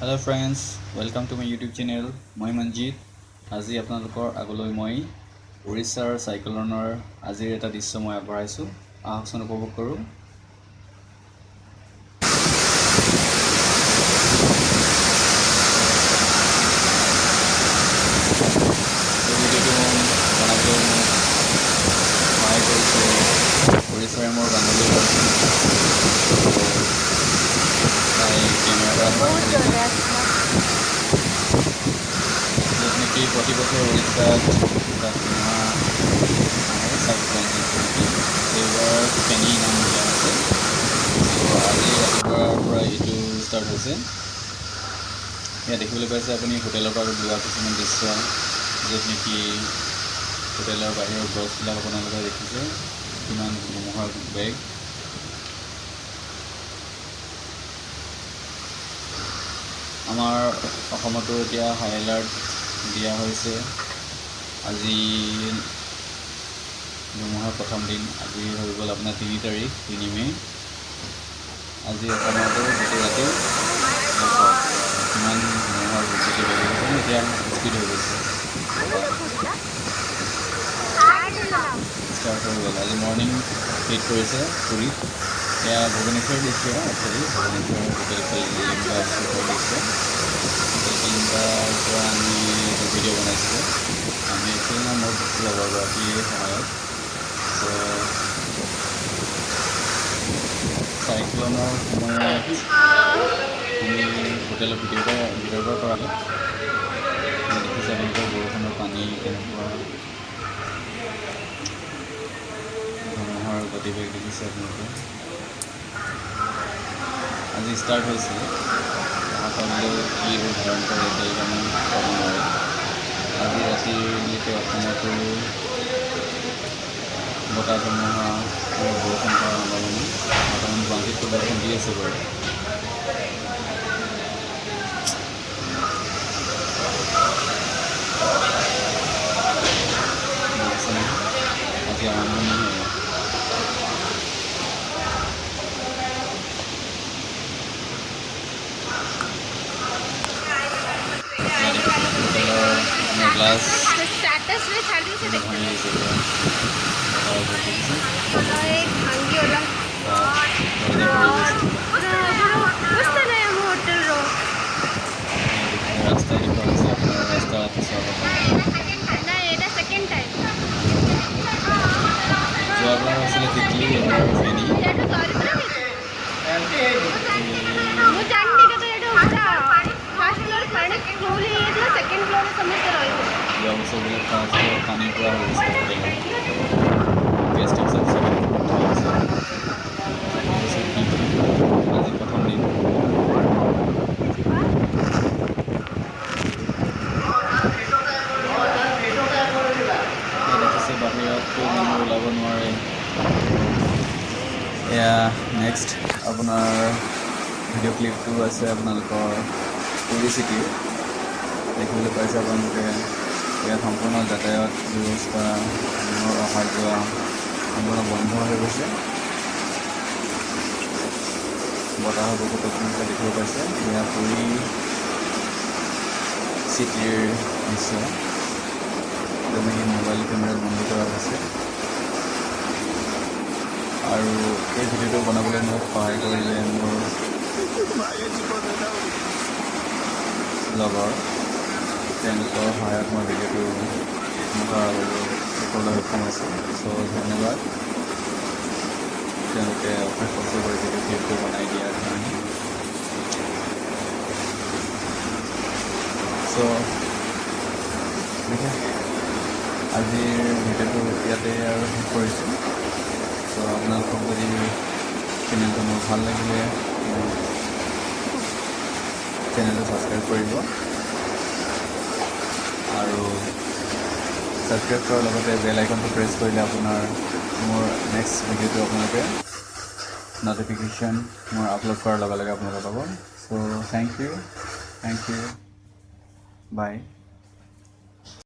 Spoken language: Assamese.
Hello' friends welcome to my YouTube channel মই মঞ্জিত আজি আপোনালোকৰ আগলৈ মই উৰিষ্যাৰ চাইক্লনৰ আজিৰ এটা দৃশ্য মই আগবঢ়াইছোঁ আহকচোন উপভোগ কৰোঁ উৰিষ্যাৰে মোৰ বান্ধৱী নেকি প্ৰতি বছৰ উৰিষ্যাত এটা ধুমুহা আহে চাইক্লন এইবাৰ ফেনী নাম দিয়া ত' আজি ৰাতিপুৱাৰ পৰা এইটো ষ্টাৰ্ট হৈছে ইয়াত দেখিবলৈ পাইছে আপুনি হোটেলৰ পৰা লোৱা কিছুমান দৃশ্য য'ত নেকি হোটেলৰ বাহিৰৰ গছবিলাক আপোনালোকে দেখিছে কিমান ধুমুহাৰ বেগ আমাৰ অসমতো এতিয়া হাই এলাৰ্ট দিয়া হৈছে আজি ধুমুহাৰ প্ৰথম দিন আজি হৈ গ'ল আপোনাৰ তিনি তাৰিখ তিনি মে' আজি অসমতো গোটেই ৰাতি কিমান ধুমুহাৰ বিজুলী বাঢ়ি গৈছে এতিয়া স্পীড হৈ গৈছে ষ্টাৰ্ট হৈ গ'ল আজি মৰ্ণিং হিট কৰিছে পুৰীত এয়া ভুৱনেশ্বৰ দৃশ্য একচুৱেলি ভুৱনেশ্বৰ হোটেল কলিংগা চুকৰ দৃশ্য হোটেল কলিংগাৰ পৰা আমি এইটো ভিডিঅ' বনাইছিলোঁ আমি একচুৱেলি মই মোৰ লগৰগৰাকীৰ সহায়ত চাইক্লনৰ সময়ত আমি হোটেলৰ পৰা ভিতৰৰ পৰা কৰালোঁ দেখিছে আপোনালোকৰ বৰষুণৰ পানী কেনেকুৱা ধুমুহাৰ গতিবেগ দেখিছে আপোনালোকে আজি ষ্টাৰ্ট অহাকালিলৈ কি ধাৰণ কৰে আমি নোৱাৰোঁ আজি ৰাতিলৈকে অসমতো is the word. The status? Problem ಸಿಕ್ಕಿದ್ವಿ ಸರಿ या वो सब खाने पूरा वेस्ट है सबसे এয়া নেক্সট আপোনাৰ ভিডিঅ' ক্লিপটো আছে আপোনালোকৰ পুৰী চিটিৰ দেখিবলৈ পাইছে আপোনালোকে ইয়াত সম্পূৰ্ণ যাতায়াত ব্যৱস্থা অহা যোৱা সম্পূৰ্ণ বন্ধ হৈ গৈছে বতাহৰ বহুত আপোনালোকে দেখিব পাইছে এয়া পুৰী চিটিৰ দৃশ্য যেনেকৈ মোবাইল কেমেৰাত বন্দী কৰা হৈছে আৰু এই ভিডিঅ'টো বনাবলৈ মোক সহায় কৰিলে মোৰ লগৰ তেওঁলোকৰ সহায়ত মই ভিডিঅ'টো কৰিবলৈ সক্ষম হৈছোঁ চ' ধন্যবাদ। তেওঁলোকে অশেষ কষ্ট কৰি ভিডিঅ' ক্লিপটো বনাই দিয়াৰ কাৰণে। চ' আজিৰ ভিডিঅ'টো ইয়াতে আৰু শেষ কৰিছোঁ। চ' আপোনালোকক যদি চেনেলটো মোৰ ভাল লাগিলে চেনেলটো ছাবস্ক্ৰাইব কৰিব। আৰু ছাবস্ক্ৰাইব কৰাৰ লগতে বেল আইকনটো প্ৰেছ কৰিলে আপোনাৰ মোৰ নেক্সট ভিডিঅ'টো আপোনালোকে ন'টিফিকেশ্যন মোৰ আপলোড কৰাৰ লগে লগে আপোনালোকে পাব। So' thank you thank you bye